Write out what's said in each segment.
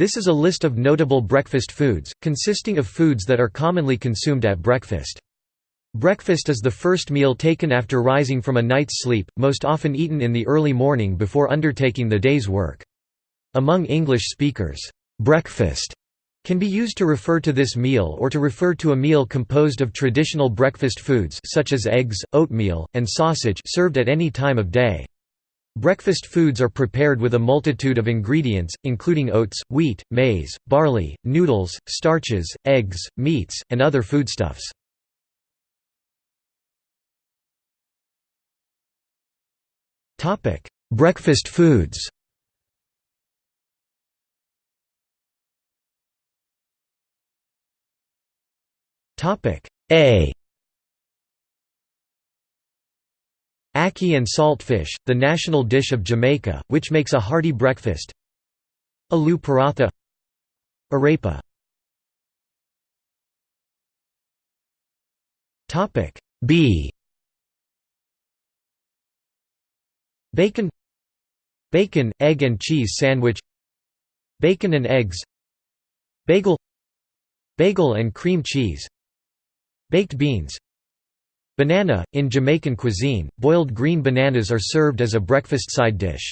This is a list of notable breakfast foods, consisting of foods that are commonly consumed at breakfast. Breakfast is the first meal taken after rising from a night's sleep, most often eaten in the early morning before undertaking the day's work. Among English speakers, breakfast can be used to refer to this meal or to refer to a meal composed of traditional breakfast foods such as eggs, oatmeal, and sausage served at any time of day. Breakfast foods are prepared with a multitude of ingredients, including oats, wheat, maize, barley, noodles, starches, eggs, meats, and other foodstuffs. Breakfast foods A Ackee and salt fish, the national dish of Jamaica, which makes a hearty breakfast. Aloo paratha. Arepa. B. Bacon. Bacon, egg and cheese sandwich. Bacon and eggs. Bagel. Bagel and cream cheese. Baked beans Banana – In Jamaican cuisine, boiled green bananas are served as a breakfast side dish.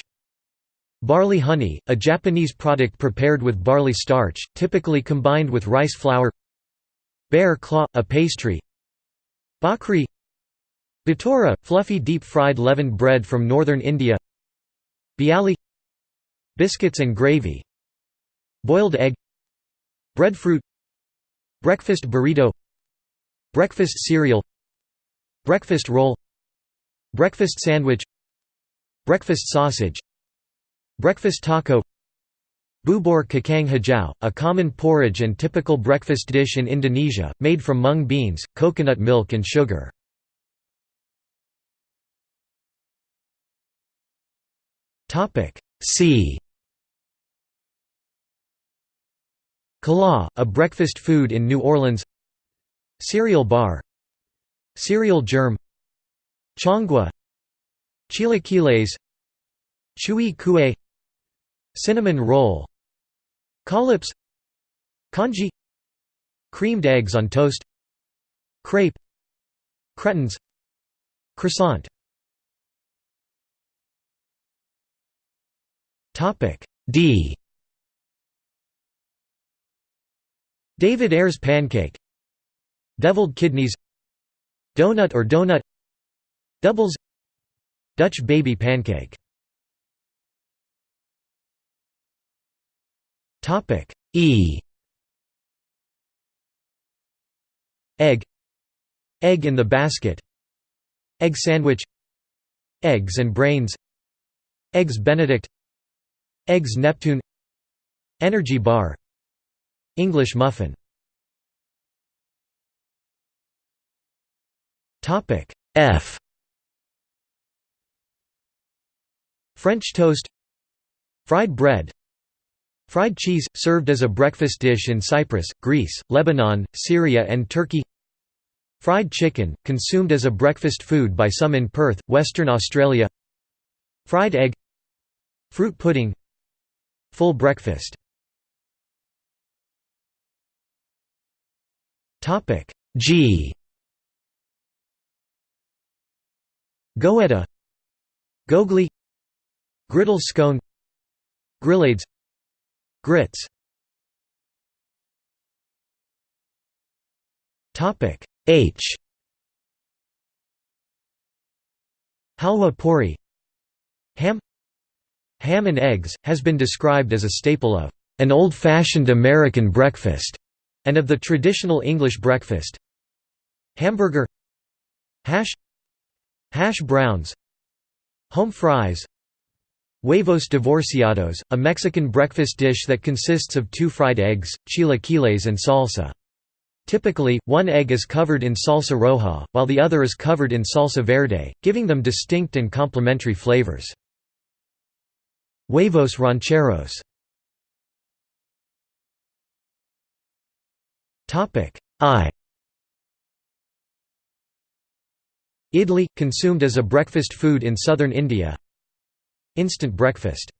Barley honey – a Japanese product prepared with barley starch, typically combined with rice flour. Bear claw – a pastry. Bhakri Bhatura – fluffy deep-fried leavened bread from northern India. Bialy. Biscuits and gravy. Boiled egg. Breadfruit. Breakfast burrito. Breakfast cereal Breakfast roll. Breakfast sandwich. Breakfast sausage. Breakfast taco. Bubur kacang hijau, a common porridge and typical breakfast dish in Indonesia, made from mung beans, coconut milk and sugar. C. Kala, a breakfast food in New Orleans. Cereal bar Cereal germ. Changua. Chilaquiles. Chwee kueh. Cinnamon roll. Collops. Congee Creamed eggs on toast. Crepe. Cretons. Croissant. D. David Eyre's pancake. Deviled kidneys Donut or donut. Doubles. Dutch baby pancake. E. Egg. Egg in the basket. Egg sandwich. Eggs and brains. Eggs benedict. Eggs Neptune. Energy bar. English muffin Topic F. French toast Fried bread Fried cheese, served as a breakfast dish in Cyprus, Greece, Lebanon, Syria and Turkey Fried chicken, consumed as a breakfast food by some in Perth, Western Australia Fried egg Fruit pudding Full breakfast. G Goetta Gougli Griddle scone Grillades Grits. H. Halwa puri. Ham. Ham and eggs, has been described as a staple of an old-fashioned American breakfast, and of the traditional English breakfast. Hamburger. Hash Hash browns Home fries Huevos divorciados, a Mexican breakfast dish that consists of two fried eggs, chilaquiles and salsa. Typically, one egg is covered in salsa roja, while the other is covered in salsa verde, giving them distinct and complementary flavors. Huevos rancheros I Idli, consumed as a breakfast food in southern India. Instant breakfast.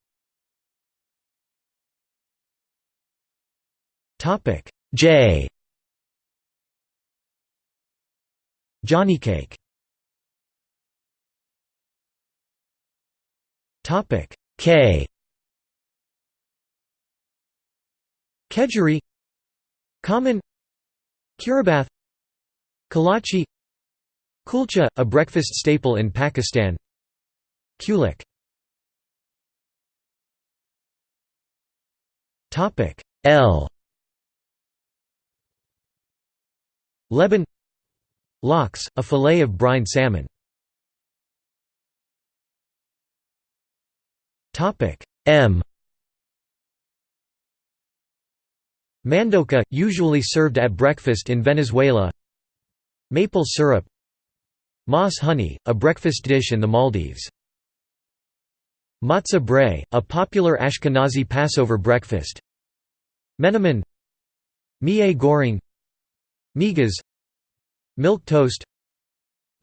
J. Johnny cake. Topic. K. Kedgeree Common. Kheerabath Kolache Kulcha, a breakfast staple in Pakistan. Kulik. L. Leban Lox, a fillet of brined salmon. M. Mandoka, usually served at breakfast in Venezuela. Maple syrup Mas huni, a breakfast dish in the Maldives. Matzah brei, a popular Ashkenazi Passover breakfast. Menemen. Mie goreng Migas. Milk toast.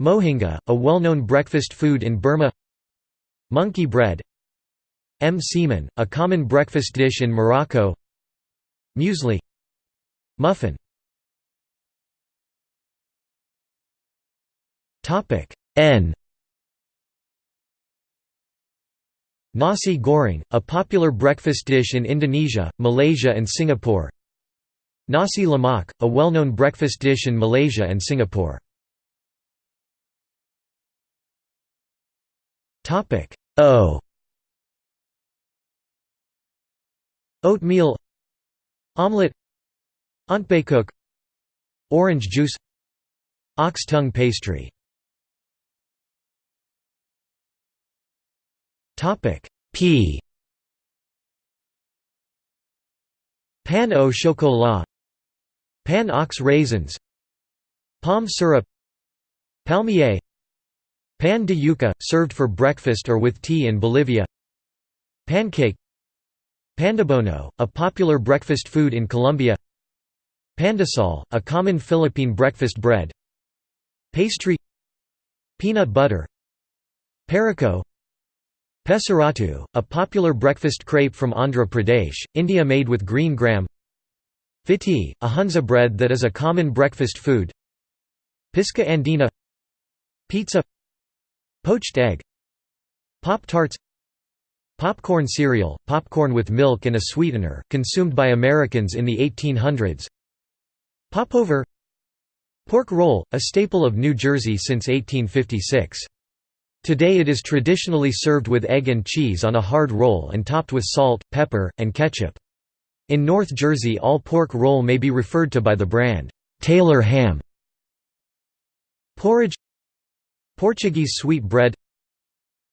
Mohinga, a well-known breakfast food in Burma. Monkey bread. Msemen, a common breakfast dish in Morocco. Muesli. Muffin N. Nasi goreng, a popular breakfast dish in Indonesia, Malaysia and Singapore. Nasi lemak, a well-known breakfast dish in Malaysia and Singapore. O. Oatmeal. Omelette. Ontbijtkoek Orange juice. Ox tongue pastry P. Pain au chocolat. Pain aux raisins. Palm syrup. Palmier. Pan de yuca, served for breakfast or with tea in Bolivia. Pancake. Pandebono, a popular breakfast food in Colombia. Pandesal, a common Philippine breakfast bread. Pastry. Peanut butter. Perico Pesarattu, a popular breakfast crepe from Andhra Pradesh, India made with green gram. Fiti, a Hunza bread that is a common breakfast food. Pisca andina. Pizza. Poached egg. Pop-Tarts Popcorn cereal, popcorn with milk and a sweetener, consumed by Americans in the 1800s Popover. Pork roll, a staple of New Jersey since 1856. Today it is traditionally served with egg and cheese on a hard roll and topped with salt, pepper, and ketchup. In North Jersey all pork roll may be referred to by the brand, Taylor ham. Porridge Portuguese sweet bread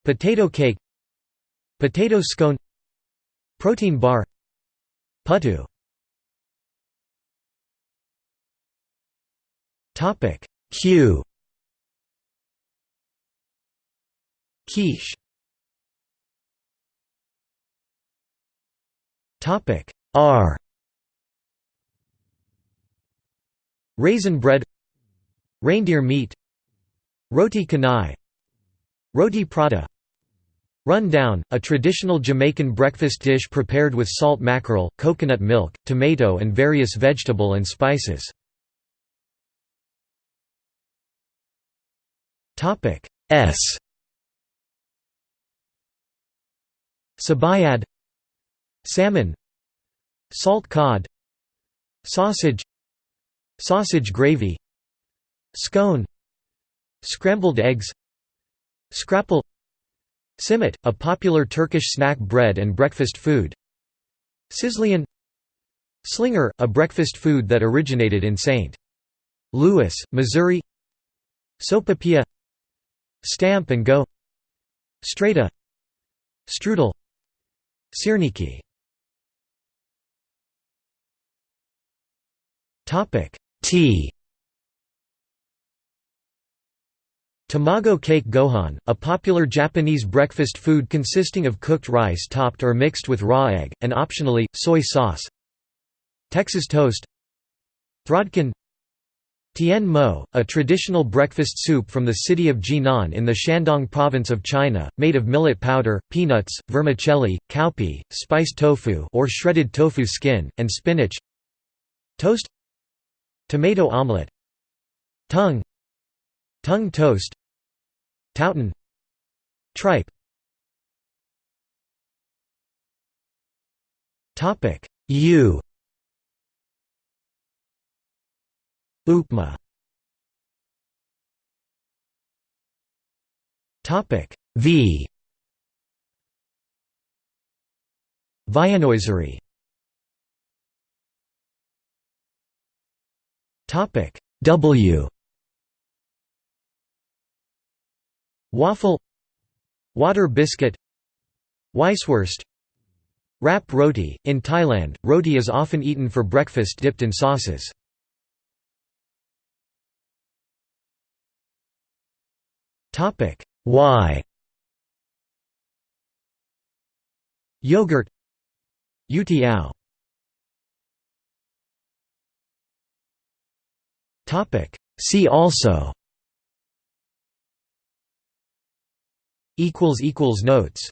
Potato cake Potato scone Protein bar Puttu Q Quiche. Topic R. Raisin bread Reindeer meat Roti canai Roti prata. Run down, a traditional Jamaican breakfast dish prepared with salt mackerel, coconut milk, tomato and various vegetable and spices. S Sabayad Salmon Salt cod Sausage Sausage gravy Scone Scrambled eggs Scrapple Simit, a popular Turkish snack bread and breakfast food Sizzlian Slinger, a breakfast food that originated in St. Louis, Missouri Sopapilla Stamp and go Strata Strudel Syrniki. Tea Tamago kake gohan, a popular Japanese breakfast food consisting of cooked rice topped or mixed with raw egg, and optionally, soy sauce. Texas toast. Throdkin Tian mo, a traditional breakfast soup from the city of Jinan in the Shandong province of China, made of millet powder, peanuts, vermicelli, cowpea, spiced tofu or shredded tofu skin, and spinach Toast Tomato omelette Tongue Tongue toast Touton Tripe. U Upma. V. Viennoiserie Topic W. Waffle. Water biscuit. Weisswurst Wrap roti – In Thailand, roti is often eaten for breakfast dipped in sauces. Y Yogurt. Youtiao See also. Equals equals Notes